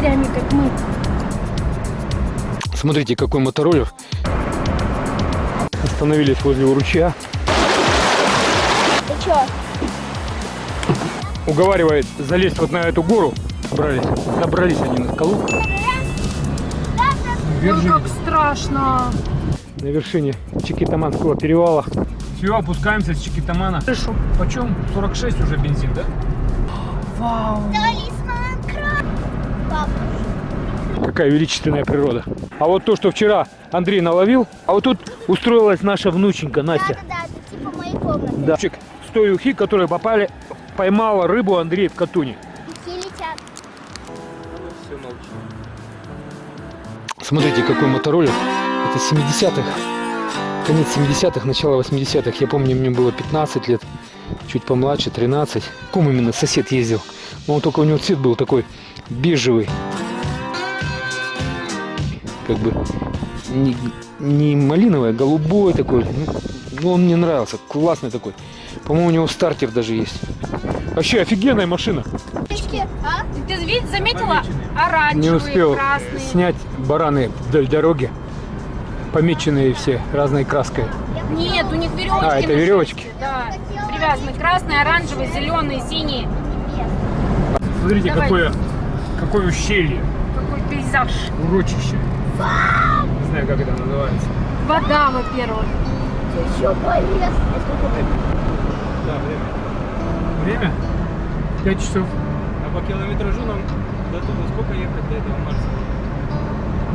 дикарями, как мы. Смотрите, какой мотороллер. Остановились возле ручья. Ты чё? Уговаривает залезть вот на эту гору. Брались, забрались они на скалу. Ой, как страшно. На вершине Чикитаманского перевала. Все, опускаемся с Чикитамана. Слышу. Почем? 46 уже бензин, да? Вау. Какая величественная природа. А вот то, что вчера Андрей наловил, а вот тут устроилась наша внученька Настя. Да-да-да, это типа моей комнаты. Да. С той ухи, которые попали, поймала рыбу Андрей в Катуне. Летят. Смотрите, какой мотороллер. Это 70-х. Конец 70-х, начало 80-х. Я помню, мне было 15 лет. Чуть помладше, 13. Ком именно сосед ездил. Но он только у него цвет был такой бежевый. Как бы не, не малиновый, а голубой такой. Ну, ну, он мне нравился. Классный такой. По-моему, у него стартер даже есть. Вообще офигенная машина. А? Ты видишь, заметила? Не Оранжевые, успел красные. снять бараны вдоль дороги. Помеченные все разной краской. Нет, у них веревочки. А, это веревочки? шерсти, Да, привязаны. Красные, оранжевые, зеленые, синие. Смотрите, Давай. какое, какое ущелье, Какой пейзаж. урочище. Не знаю, как это называется. Вода, во-первых. Еще полез. А сколько время? Да, время. Время? Пять часов. А по километражу нам до туда сколько ехать до этого Марса?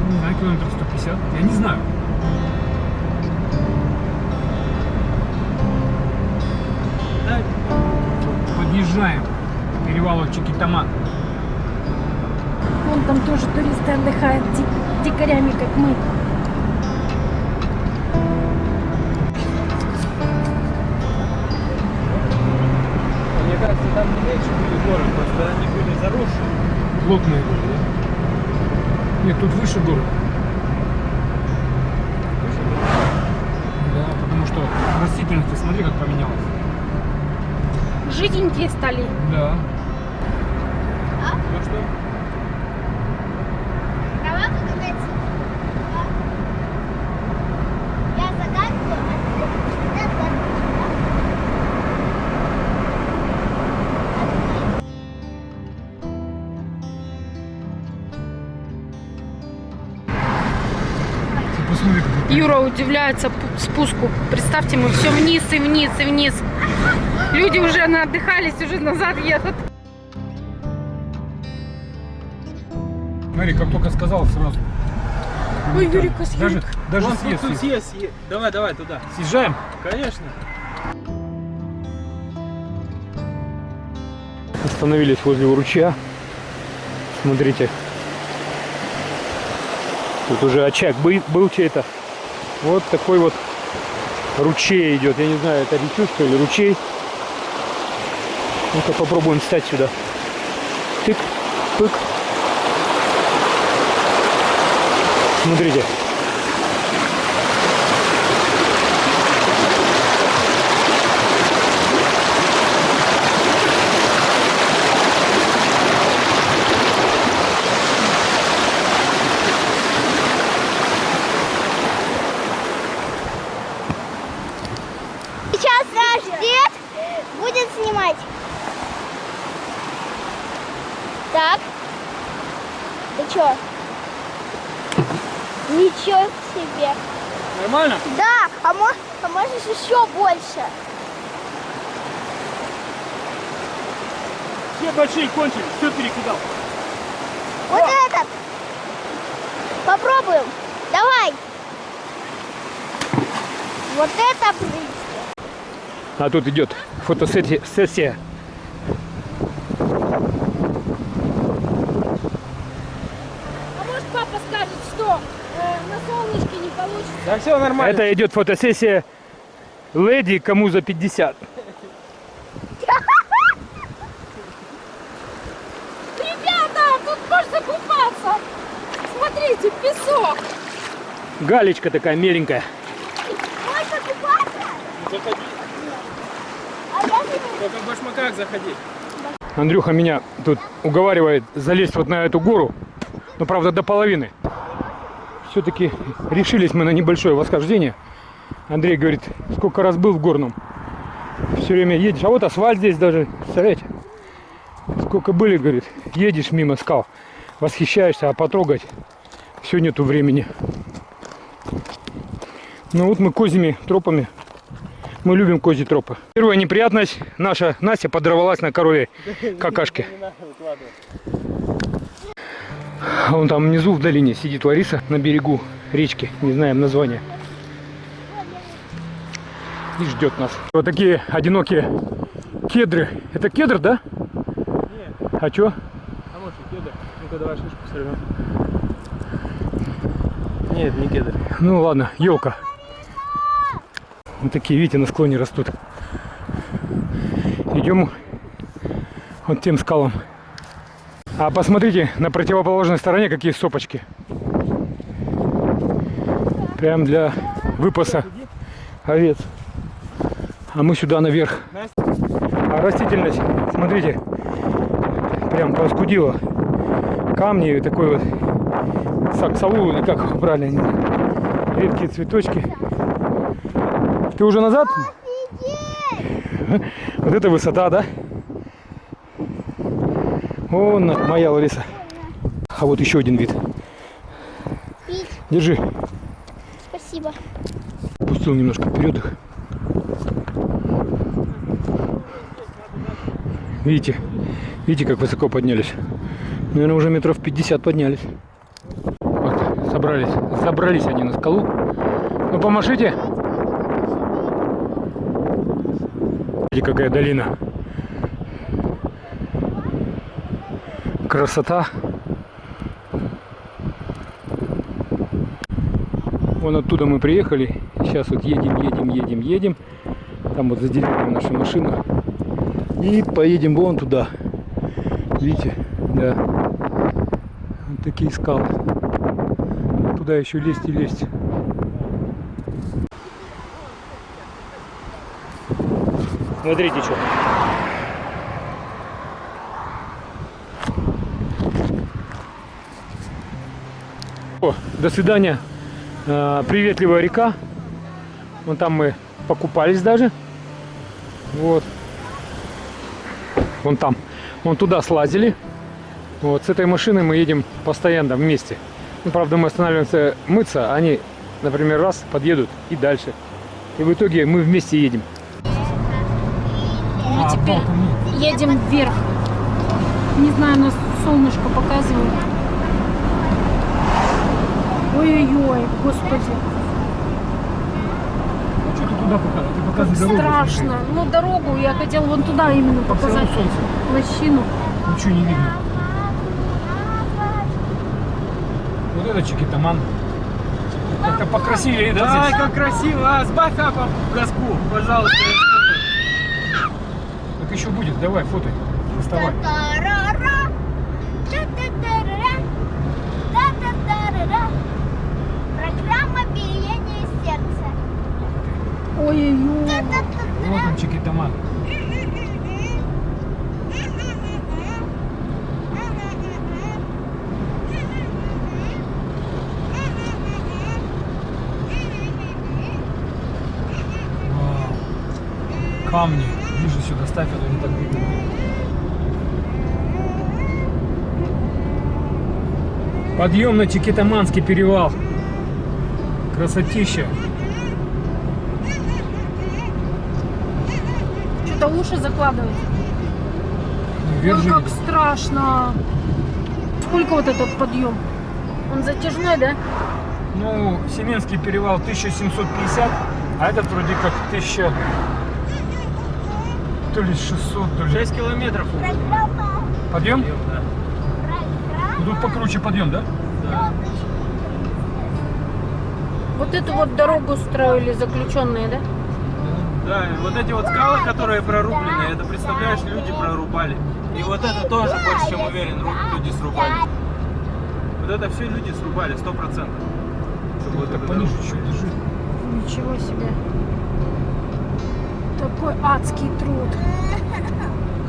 Не знаю, километров 150. Я не знаю. Да, Подъезжаем к перевалу Чикитаман. Вон там тоже туристы отдыхают ди- дикарями, как мы. мне кажется, там не меньше были горы, просто они были заросшие. Плотные были, да? Нет, тут выше горы. Да, потому что растительность, ты смотри, как поменялась. Жиденькие стали. Да. Ну что? Юра удивляется пу- спуску. Представьте, мы все вниз и вниз и вниз. Люди уже отдыхались, уже назад едут. Смотри, как только сказал сразу. Ой, Юрика, Даже, Юрик. даже Вон съезд. съезд, съезд. Давай, давай туда. Съезжаем? Конечно. Остановились возле ручья. Смотрите. Тут уже очаг был, был чей-то. Вот такой вот ручей идет. Я не знаю, это речушка или ручей. Ну-ка попробуем встать сюда. Тык, пык. Смотрите. Сейчас наш дед будет снимать. Так. Ты чё? Ничего себе. Нормально? Да, а, мо- а можешь еще больше. Все большие кончили, все перекидал. Вот этот. Попробуем. Давай. Вот это. А тут идет фотосессия. сессия. А может папа скажет, что э, на солнышке не получится? Да все нормально. Это идет фотосессия леди, кому за 50. Ребята, тут можно купаться. Смотрите, песок. Галечка такая меленькая. Можно купаться? Заходи. А я не Только в башмаках заходи. Андрюха меня тут уговаривает залезть вот на эту гору. Но правда до половины. Все-таки решились мы на небольшое восхождение. Андрей говорит, сколько раз был в горном. Все время едешь. А вот асфальт здесь даже. Представляете? Сколько были, говорит, едешь мимо скал, восхищаешься, а потрогать все нету времени. Ну вот мы козьими тропами. Мы любим козьи тропы. Первая неприятность. Наша Настя подорвалась на корове какашке. Вон там внизу в долине сидит Лариса на берегу речки. Не знаем название. И ждет нас. Вот такие одинокие кедры. Это кедр, да? А чё? А может и кедр? Ну-ка давай шишку сорвем. Нет, не кедр. Ну ладно, елка. Вот такие, видите, на склоне растут. Идем вот тем скалам. А посмотрите, на противоположной стороне какие сопочки. Прям для выпаса овец. А мы сюда наверх. А растительность, смотрите, прям проскудила. Камни такой вот саксалу, или как знаю. редкие цветочки. Ты уже назад? Вот это высота, да? На- моя Лариса. А вот еще один вид. Держи. Спасибо. Пустил немножко вперед их. Видите? Видите, как высоко поднялись? Наверное, уже метров 50 поднялись. Вот, собрались. Забрались они на скалу. Ну, помашите. Видите, какая долина. Красота. Вон оттуда мы приехали. Сейчас вот едем, едем, едем, едем. Там вот за деревьями наша машина. И поедем вон туда. Видите? Да. Вот такие скалы. Туда еще лезть и лезть. Смотрите, что. О, до свидания. Э, приветливая река. Вон там мы покупались даже. Вот. Вон там. Вон туда слазили. Вот с этой машиной мы едем постоянно вместе. Ну, правда, мы останавливаемся мыться, а они, например, раз подъедут и дальше. И в итоге мы вместе едем. Мы теперь едем вверх. Не знаю, нас солнышко показывает. Ой-ой-ой, господи, Что ты туда показываешь? Ты как страшно. Ну, дорогу я хотел вон туда именно показать. солнце. Лощину. Ничего не видно. Вот это чекитаман. Как-то покрасивее, да, Ай, как красиво! А, сбавь газку, пожалуйста. Еще будет, давай. Доставай. Та-та-та-ра-ра. Та-та-та-ра-ра. Программа биения сердца. Ой-ой-ой. Вот он, чекитаман. Вау. Камни. Ближе сюда ставь, а то не так видно. Подъем на Чекитаманский перевал. Красотища. Что-то уши закладывает. Ну, вверх Ой, как страшно. Сколько вот этот подъем? Он затяжной, да? Ну, Семенский перевал 1750, а этот вроде как 1000... То ли 600, то ли... 6 километров. Программа. Подъем? Да. Тут покруче подъем, да? Вот эту вот дорогу строили заключенные, да? Да, и вот эти вот скалы, которые прорублены, это, представляешь, люди прорубали. И вот это тоже, больше чем уверен, люди срубали. Вот это все люди срубали, сто процентов. Чтобы вот Так пониже еще держи. Ничего себе. Такой адский труд.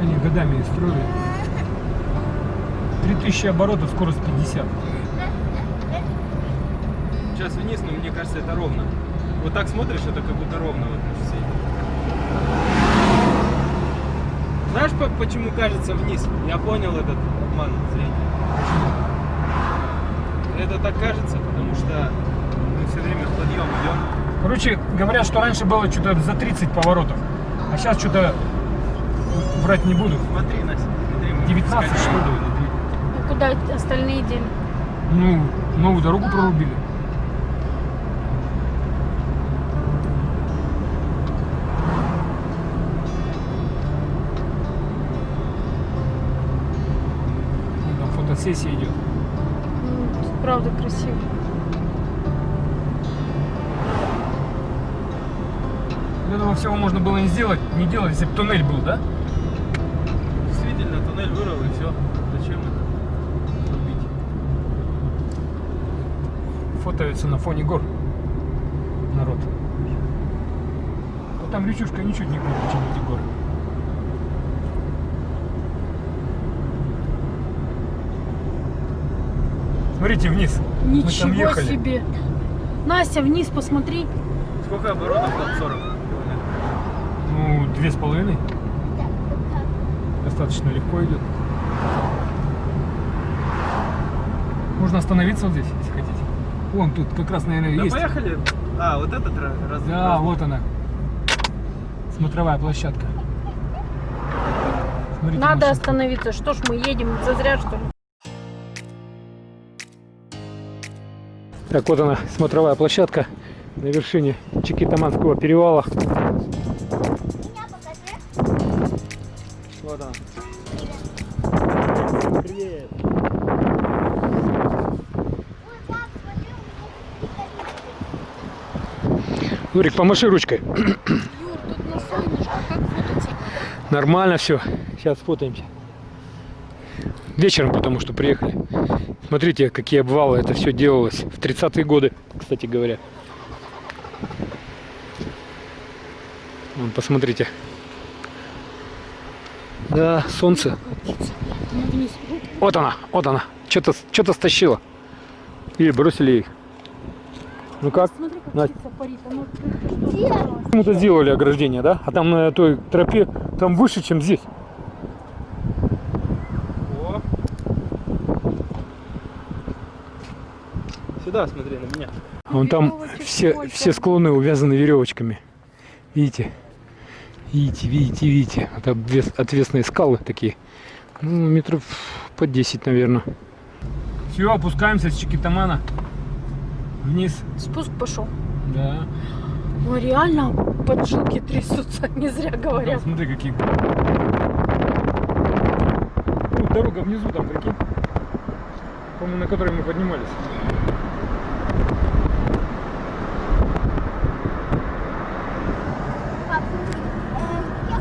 Они годами их строили. 3000 оборотов, скорость 50. Сейчас вниз, но мне кажется, это ровно. Вот так смотришь, это как будто ровно вот шоссе. Знаешь, по- почему кажется вниз? Я понял этот обман зрения. Это так кажется, потому что мы все время в подъем идем. Короче, говорят, что раньше было что-то за 30 поворотов. А сейчас что-то врать не буду. Смотри, Настя, смотри. мы 19 что ли? Куда остальные дели? Ну, новую дорогу прорубили. Вон Там фотосессия идет. Ну, тут правда красиво. Этого всего можно было не сделать, не делать, если бы туннель был, да? Действительно, туннель вырыл и все. Зачем это рубить? Фотоется на фоне гор народ. А там речушка ничуть не круче, чем эти горы. Смотрите вниз. Мы там Ничего ехали. себе. Настя, вниз посмотри. Сколько оборотов там? 40 километров. Ну, две с половиной. Достаточно легко идет. Можно остановиться вот здесь. Вон тут как раз, наверное, Да есть. поехали. А, вот этот раз. Да, раз- вот она. Смотровая площадка. Смотрите, Надо машинка. остановиться. Что ж мы едем зазря, что ли? Так, вот она, смотровая площадка на вершине Чикитаманского перевала. Вот она. Привет. Ой, пап, смотри, у Нурик, помаши ручкой. Юр, тут на солнышко, как фототься? Нормально все. Сейчас фотаемся. Вечером, потому что приехали. Смотрите, какие обвалы. Это все делалось в 30-е годы, кстати говоря. Вон, посмотрите. Да, солнце. Вот она, вот она. Что-то что стащила. Или бросили их. Ну как? Смотри, как Настя. птица парит. Почему-то сделали ограждение, да? А там на той тропе, там выше, чем здесь. О. Сюда смотри на меня. Вон там все, сколько. все склоны увязаны веревочками. Видите? Видите, видите, видите. Это обвес- отвесные скалы такие. Ну, метров по 10, наверное. Все, опускаемся с Чикитамана. Вниз. Спуск пошел. Да. Ой, реально поджилки трясутся, не зря говорят. смотри, какие. Ну, дорога внизу там, прикинь. По-моему, на которой мы поднимались. пап, э, я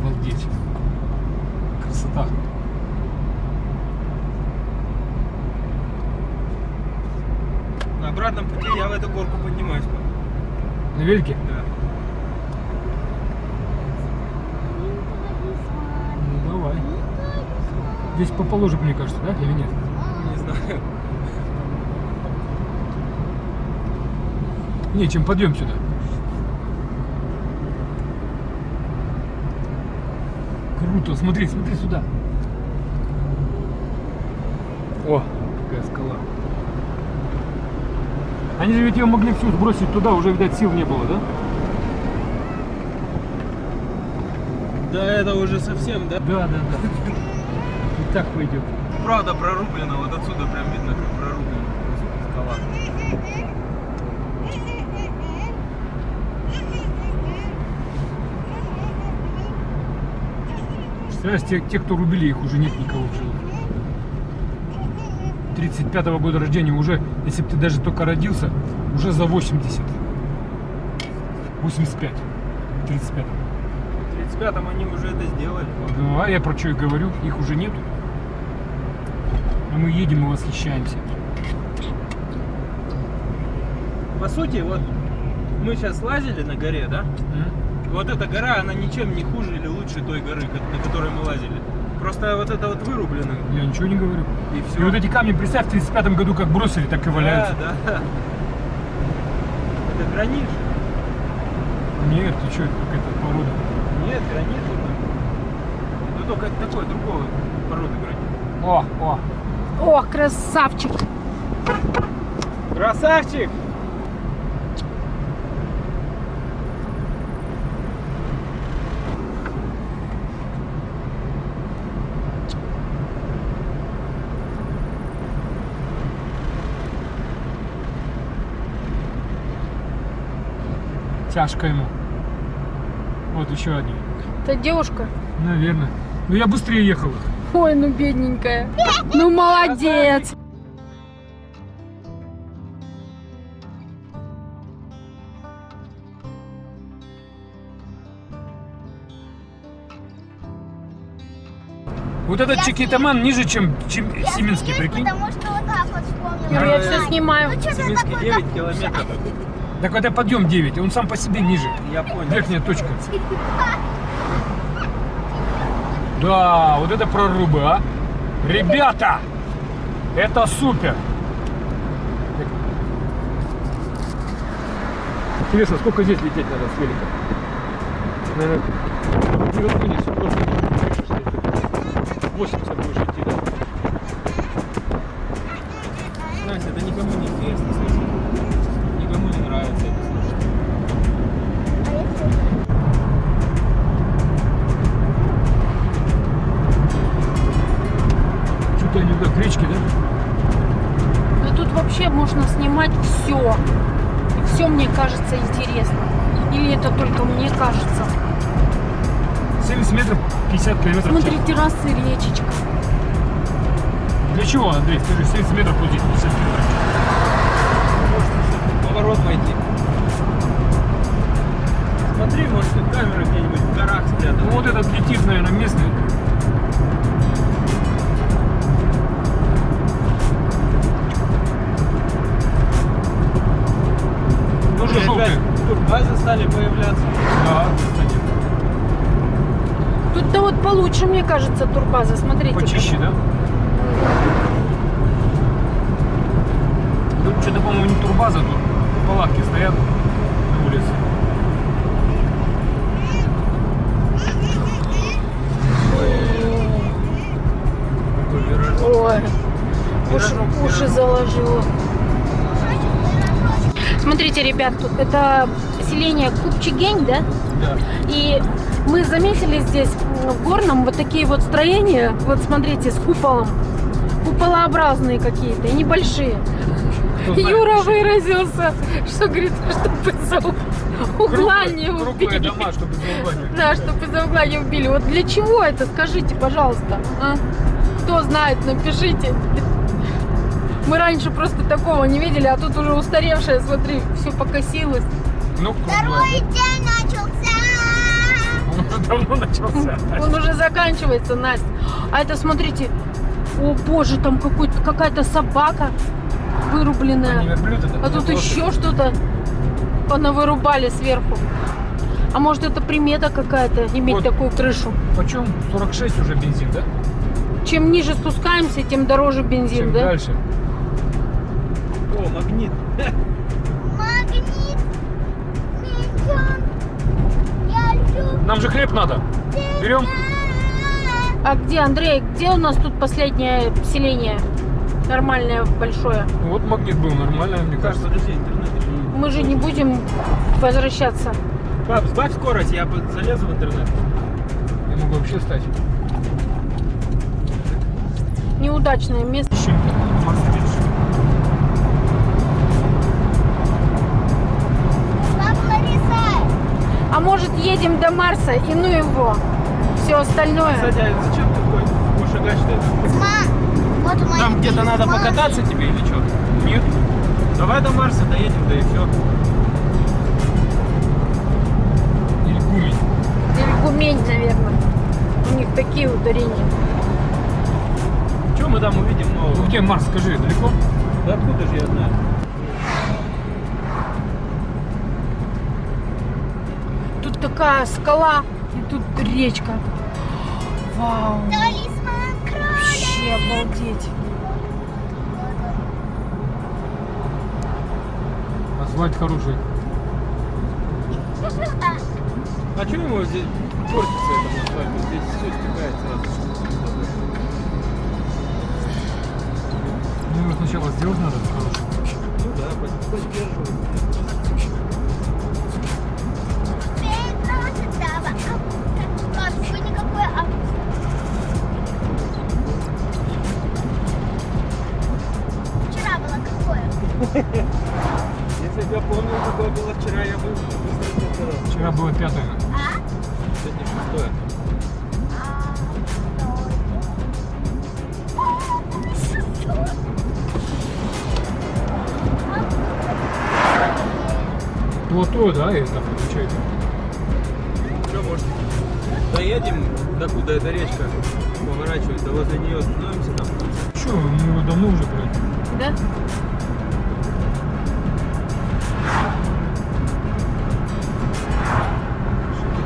Обалдеть. Красота. На обратном пути я в эту горку поднимаюсь. пап. Велике? Да. Ну, давай. Здесь по положек, мне кажется, да? Или нет? Не знаю. Не, чем подъем сюда. Круто, смотри, смотри сюда. О, какая скала. Они же ведь ее могли всю сбросить туда, уже, видать, сил не было, да? Да, это уже совсем, да? Да, да, да. И так пойдет. Правда прорублено, вот отсюда прям видно, как прорублено просто скала. Представляешь, те, те, кто рубили, их уже нет никого в живых. 35-го года рождения уже, если бы ты даже только родился, уже за 80. 85. 35 В 35-м они уже это сделали. Ну, а я про что и говорю, их уже нету. А мы едем и восхищаемся. По сути, вот мы сейчас лазили на горе, да? М? Вот эта гора, она ничем не хуже или лучше той горы, на которой мы лазили. Просто вот это вот вырублено. Я ничего не говорю. И И все. вот эти камни, представь, в 35 году как бросили, так и валяются. Да, да. Это гранит же. Нет, ты что, какая-то порода. Нет, гранит это. Ну только такой, другого породы гранит. О, о. О, красавчик. Красавчик! Тяжко ему. Вот еще один. Это девушка. Наверное. Ну я быстрее ехал. Ой, ну бедненькая. Ну молодец. Вот этот Чикитаман ниже, чем, чем Я Сименский, смеюсь, прикинь. Потому что вот так вот вспомнила. Ну, я все снимаю. Ну, такой 9 километров. Так это подъем 9, он сам по себе ниже. Я понял. Верхняя точка. Да, вот это прорубы, а. Ребята, это супер. Интересно, сколько здесь лететь надо с велика? Наверное, не разгонишься, просто крыша стоит. 80 будешь идти, да? 50 километров в час. Смотри, террасы, речечка. Для чего, Андрей, скажи, 70 метров здесь, 50 метров? Поворот войти. Смотри, может тут камера где-нибудь в горах спрятана. Ну вот этот летит, наверное, местный. Тоже желтый. турбазы стали появляться. Да, вот получше, мне кажется, турбаза. Смотрите. Почище, да? Тут что-то, по-моему, не турбаза, тут палатки стоят на улице. Ой, уши, уши заложило. Смотрите, ребят, тут это селение Купчигень, да? Да. И мы заметили здесь м, в Горном вот такие вот строения, вот смотрите, с куполом. Куполообразные какие-то, и небольшие. Знает, Юра что- выразился, что говорит, чтобы за угла не убили. дома, чтобы за угла не убили. Да, чтобы за угла не убили. Вот для чего это, скажите, пожалуйста. а? Кто знает, напишите. Мы раньше просто такого не видели, а тут уже устаревшее, смотри, все покосилось. Ну, Второй день начался. Он уже давно начался. Он уже заканчивается, Настя. А это, смотрите, о боже, там какая-то собака вырубленная. верблюд? А тут еще что-то понавырубали сверху. А может это примета какая-то, иметь Вот. такую крышу? Почем? 46 уже бензин, да? Чем ниже спускаемся, тем дороже бензин, Чем да? дальше. О. Магнит. Нам же хлеб надо. Берем. А где, Андрей, где у нас тут последнее селение? Нормальное, большое. Вот магнит был нормально, мне кажется. подожди, интернет. Мы же не будем возвращаться. Пап, сбавь скорость, я бы залезу в интернет. Я могу вообще стать. Неудачное место. Ищем А может едем до Марса и ну его. Все остальное. Кстати, а зачем ты ходишь? Будешь шагать, что ли? Ма. Вот Там где-то надо письма. покататься тебе или что? Нет. Давай до Марса доедем, да и все. Или Гумень. Или Гумень, наверное. У них такие ударения. Что мы там увидим Ну нового? где Марс, скажи, далеко? Да откуда же я знаю? Такая скала, и тут речка. Вау. Вообще обалдеть. Асфальт хороший. А что ему здесь портится этому асфальту? Здесь все стекает сразу. Ну, его сначала сделать надо хороший. Ну да, под- Если бы я помнил, какое было вчера, я бы быстро. Вчера было пятое. А? Сегодня шестое. Плато, да, это получается? Что, может, доедем, докуда эта речка поворачивает, да возле нее остановимся там. Че, мы его давно уже пройдем. Да?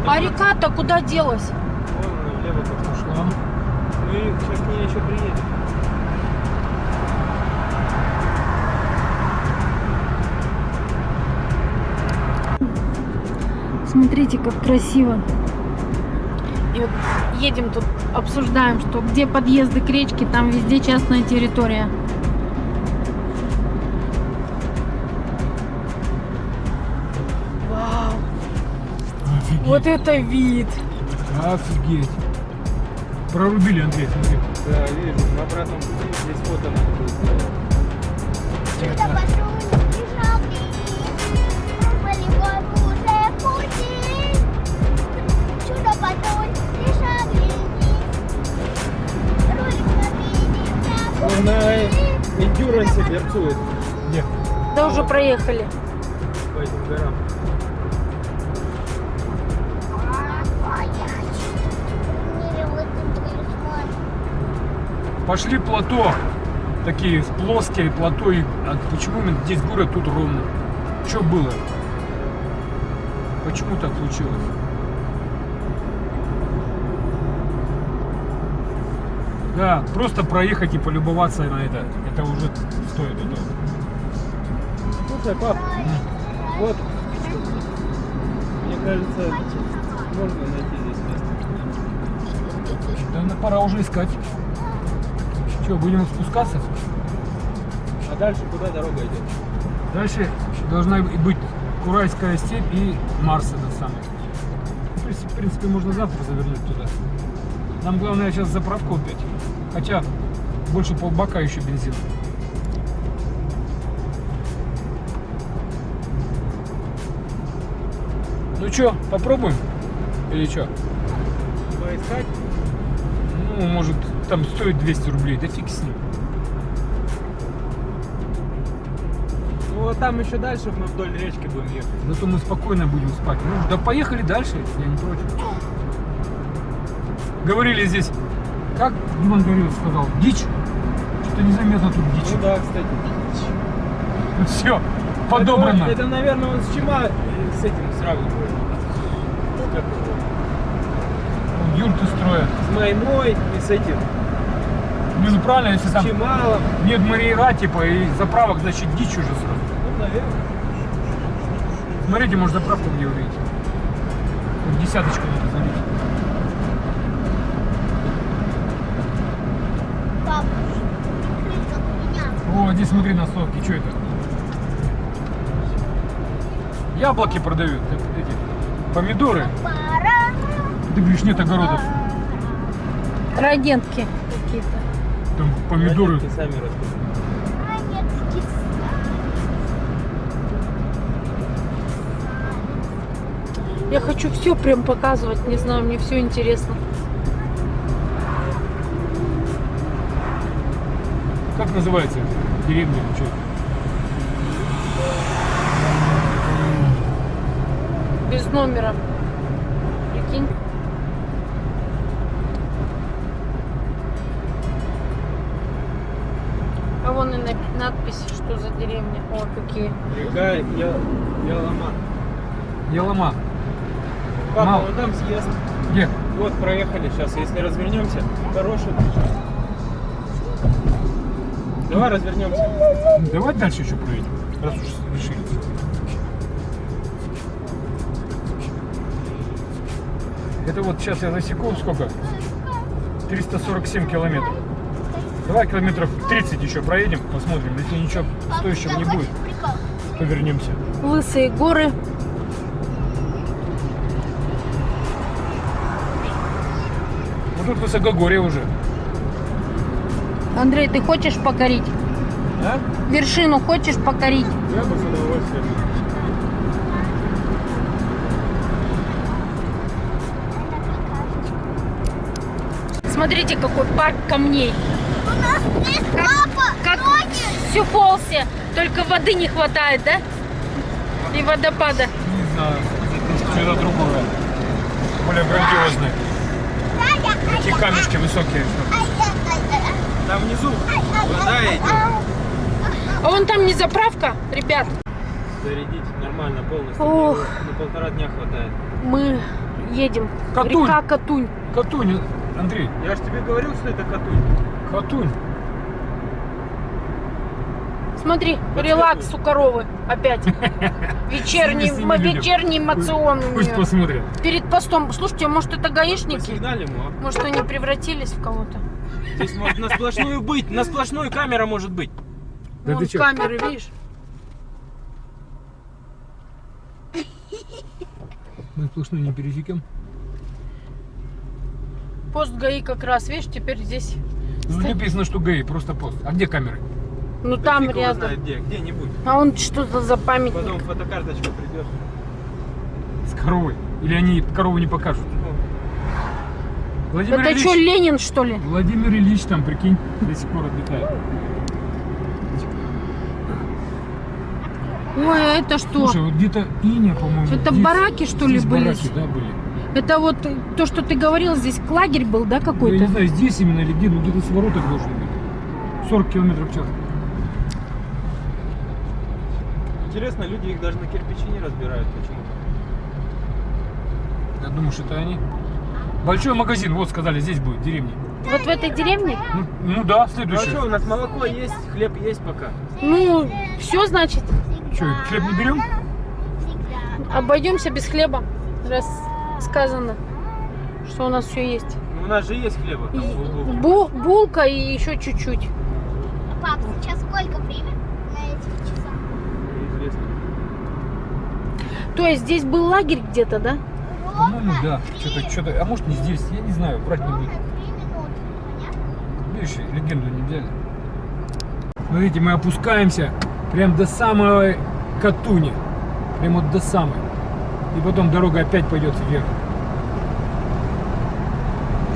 А река-то куда делась? Вон влево как Пошла. Мы сейчас к ней еще приедем. Смотрите, как красиво. И вот едем тут, обсуждаем, что где подъезды к речке, там везде частная территория. Офигеть. вот это вид! Офигеть. Прорубили, Андрей, смотри. Да, вижу, на обратном пути здесь фото надо будет сделать. Чудо пошли, бежал Пробовали в уже пути. Чудо патруль, бежал Ролик на Он на эндюрансе Где? Да уже проехали. по этим горам. Пошли плато. Такие плоские плато. И, а почему здесь город, тут ровно? Что было? Почему так случилось? Да, просто проехать и полюбоваться на это, это уже стоит этого. Слушай, пап, вот, мне кажется, можно найти здесь место. Да пора уже искать. Что, будем спускаться? А дальше куда дорога идет? Дальше должна быть Курайская степь и Марс этот самый. Принципе, в принципе, можно завтра завернуть туда. Нам главное сейчас заправку опять. Хотя больше полбака еще бензин. Ну что, попробуем? Или что? Поискать? Ну, может, там стоит 200 рублей, да фиг с ним. Ну вот там еще дальше мы вдоль речки будем ехать. Зато мы спокойно будем спать. Ну, да поехали дальше, я не против. Говорили здесь, как Диман Горелов сказал, дичь. Что-то незаметно тут дичь. Ну да, кстати. Тут все подобрано. Это, это, наверное, он с Чима э, с этим сравнивает. Юрты строят. С Маймой и с этим. Ну, ну, правильно, если там Чималом. нет Мариера, типа, и заправок, значит, дичь уже сразу. Ну, наверное. Смотрите, может, заправку где увидите. Тут десяточку надо залить. Папа. О, здесь смотри на сотки, что это? Яблоки продают, эти, помидоры. Ты говоришь, нет огородов. Там помидоры. Родители сами. Я хочу все прям показывать, не знаю, мне все интересно. Как называется? Деревня что? Без номера. Прикинь. А вон и на- надпись, что за деревня. О, какие. Река Я- Ялама. Ялома. Папа, Мало. вон там съезд. Где? Вот, проехали сейчас. Если развернемся, хороший. Давай развернемся. Давай дальше еще проедем, раз уж решили. Это вот сейчас я засеку сколько? 347 километров. Давай километров 30 еще проедем, посмотрим. Если ничего стоящего не будет, Прикол. то вернемся. Лысые горы. Вот тут высокогорье уже. Андрей, ты хочешь покорить? А? Вершину хочешь покорить? Я бы с удовольствием. Смотрите, какой парк камней. Как ноги. в Сюфолсе. Только воды не хватает, да? И водопада. Не знаю. Что-то другое. Более грандиозное. Такие камешки высокие. Там внизу вода идет. А вон там не заправка, ребят. Зарядить нормально полностью. Ох. На полтора дня хватает. Мы едем. Катунь. Река Катунь. Катунь, Андрей. Я же тебе говорил, что это Катунь. Катунь. Смотри, релакс у коровы опять. Вечерний, вечерний мацион у Пусть посмотрят. Перед постом. Слушайте, может это гаишники? Его. Может они превратились в кого-то? Здесь может на сплошную быть. На сплошную камера может быть. Да Вон камеры, видишь? Мы сплошную не пересекем. Пост ГАИ как раз, видишь, теперь здесь. Ну, написано, что ГАИ, просто пост. А где камеры? Ну Да там рядом. знает где, где-нибудь. А он что-то за памятник. Потом фотокарточка придет. С коровой. Или они корову не покажут? Владимир Это Ильич, что, Ленин, что ли? Владимир Ильич там, прикинь, до сих пор отдыхает. Ой, а это что? Слушай, вот где-то Иня, по-моему. Это здесь- бараки, что ли, были? бараки, да, были. Это вот то, что ты говорил, здесь лагерь был, да, Ну, Я не какой-то? знаю, здесь именно или где, но где-то с вороток должен быть. 40 километров в час. Интересно, люди их даже на кирпичи не разбирают почему-то. Я думаю, что это они. Большой магазин, вот сказали, здесь будет, в деревне. Вот в этой деревне? Ну, ну да, Ну а следующий. что, у нас молоко есть, хлеб есть пока. Ну, все, значит, Что, хлеб не берем? обойдемся без хлеба, раз сказано, что у нас все есть. Ну, у нас же есть хлеба. Там, бу- булка и еще чуть-чуть. Пап, сейчас сколько время То есть здесь был лагерь где-то, да? По-моему, да. Что-то, что-то. А может не здесь, я не знаю, брать не буду. Видишь, легенду не взяли. Смотрите, мы опускаемся прям до самой Катуни. Прям вот до самой. И потом дорога опять пойдет вверх.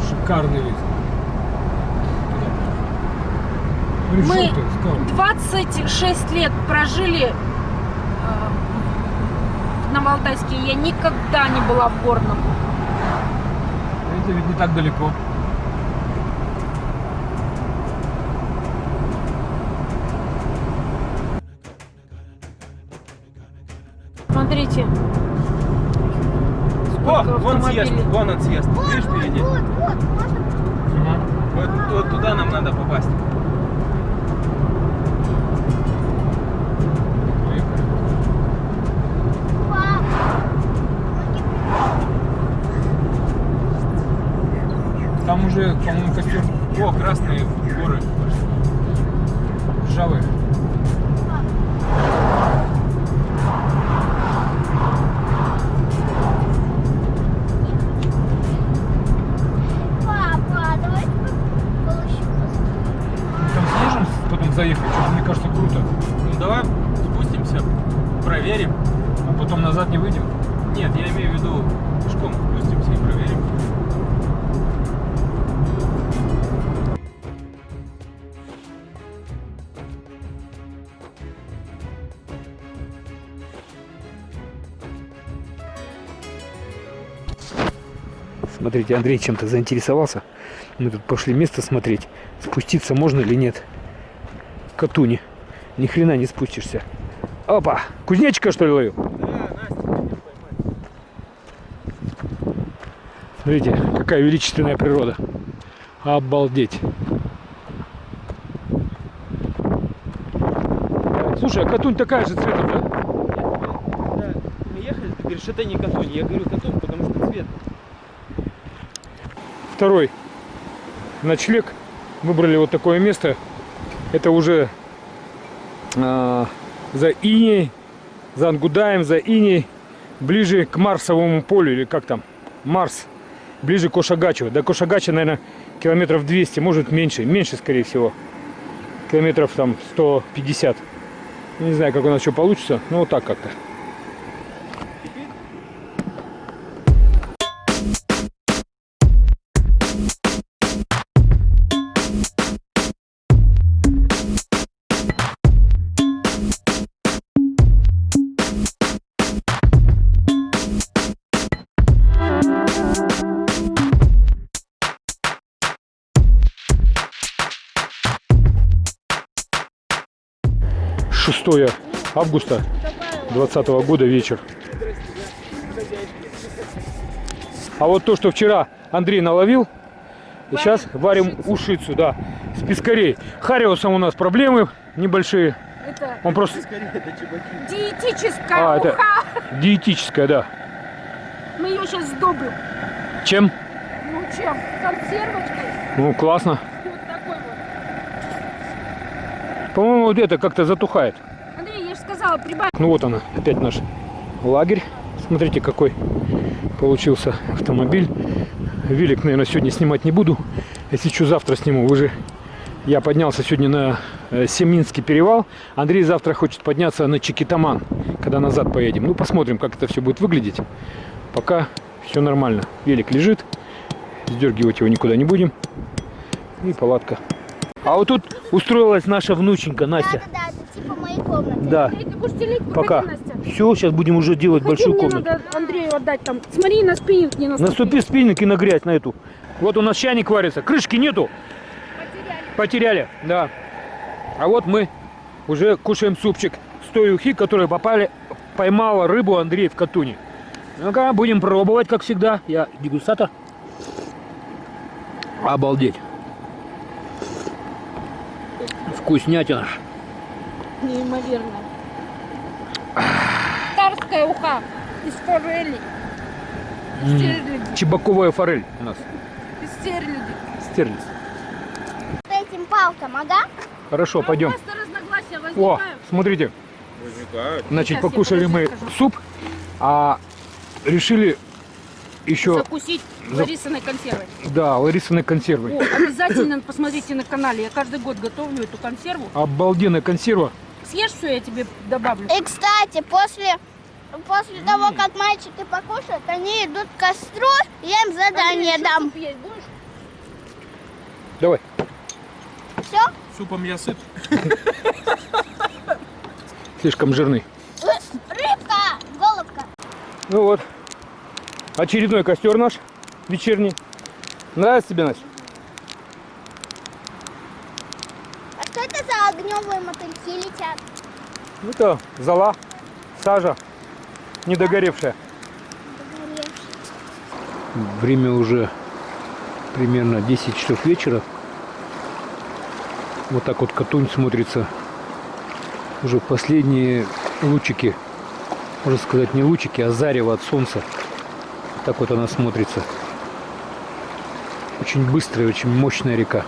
Шикарный вид. Мы- Решетка, скала. 26 лет прожили в Новоалтайске. Я никогда не была в Горном. Это ведь не так далеко. Смотрите. О, вон съезд, вон он съезд. Видишь впереди? Вот, вот, можно Вот, вот туда нам надо попасть. Уже, по-моему, костер О, красные горы. потом заехать? Что-то, мне кажется, круто. Ну давай спустимся, проверим. А потом назад не выйдем. Смотрите, Андрей чем-то заинтересовался. Мы тут пошли место смотреть. Спуститься можно или нет. Катуни. Ни хрена не спустишься. Опа! Кузнечика что ли ловил? Да, Настя. Смотрите, какая величественная природа. Обалдеть. Слушай, а Катунь такая же цветом, да? Да, мы ехали, ты говоришь, это не Катунь. Я говорю Катунь, потому что цвет. Второй ночлег. Выбрали вот такое место. Это уже а, за Иней, за Ангудаем, за Иней, ближе к Марсовому полю, или как там, Марс, ближе к Кошагачу. До Кошагача, наверное, километров 200, может меньше, меньше, скорее всего. Километров там 150. Не знаю, как у нас что получится, но вот так как-то. Шестое августа 2020 года вечер. А вот то, что вчера Андрей наловил, и сейчас варим ушицу, да, с пескарей. Хариусом у нас проблемы небольшие. Это Он просто... диетическая А, это уха. диетическая, да. Мы ее сейчас сдобрим. Чем? Ну чем? Консервочкой. Ну, классно. Вот такой вот. По-моему, вот это как-то затухает. Сказала, прибавь. Ну вот она, опять наш лагерь. Смотрите, какой получился автомобиль. Велик, наверное, сегодня снимать не буду. Если что, завтра сниму. Вы же... Я поднялся сегодня на э, Семинский перевал. Андрей завтра хочет подняться на Чикитаман, когда назад поедем. Ну, посмотрим, как это все будет выглядеть. Пока все нормально. Велик лежит. Сдергивать его никуда не будем. И палатка. А вот тут устроилась наша внученька Настя. Да, да, да, комнаты. Да, Андрей, ты будешь телить? пока. Все, сейчас будем уже делать Погоди, большую комнату. надо Андрею отдать там. Смотри, на спиннинг не наступи. Наступи спинники на грязь на эту. Вот у нас чайник варится. Крышки нету. Потеряли. да. А вот мы уже кушаем супчик с той ухи, которая попали, поймала рыбу Андрей в Катуне. Ну-ка, будем пробовать, как всегда. Я дегустатор. Обалдеть. Вкуснятина. Неимоверно. Царская уха из форели. Стерляди. Чебаковая форель у нас. Из стерляди. Стерлиц. По этим палкам, ага. Хорошо, А пойдем. У нас-то разногласия О, смотрите. Возникают. Значит, Сейчас покушали мы подожди, скажу. суп, а решили еще, Закусить За- Ларисиной консервой. да, Ларисовой консервы. О, обязательно посмотрите на канале. Я каждый год готовлю эту консерву. Обалденная консерва. Съешь все, я тебе добавлю. И, кстати, после, после того, как мальчики покушают, они идут к костру, я им задание Андрей, дам. есть будешь? Давай. Все? Супом я сыт. Слишком жирный. Рыбка, голубка. Ну вот. Очередной костер наш вечерний. Нравится тебе, Настя? Что это за огневые мотыльки летят? Это зола, сажа, недогоревшая. Время уже примерно 10 часов вечера. Вот так вот Катунь смотрится. Уже последние лучики, можно сказать не лучики, а зарево от солнца. Вот так вот она смотрится. Очень быстрая, очень мощная река.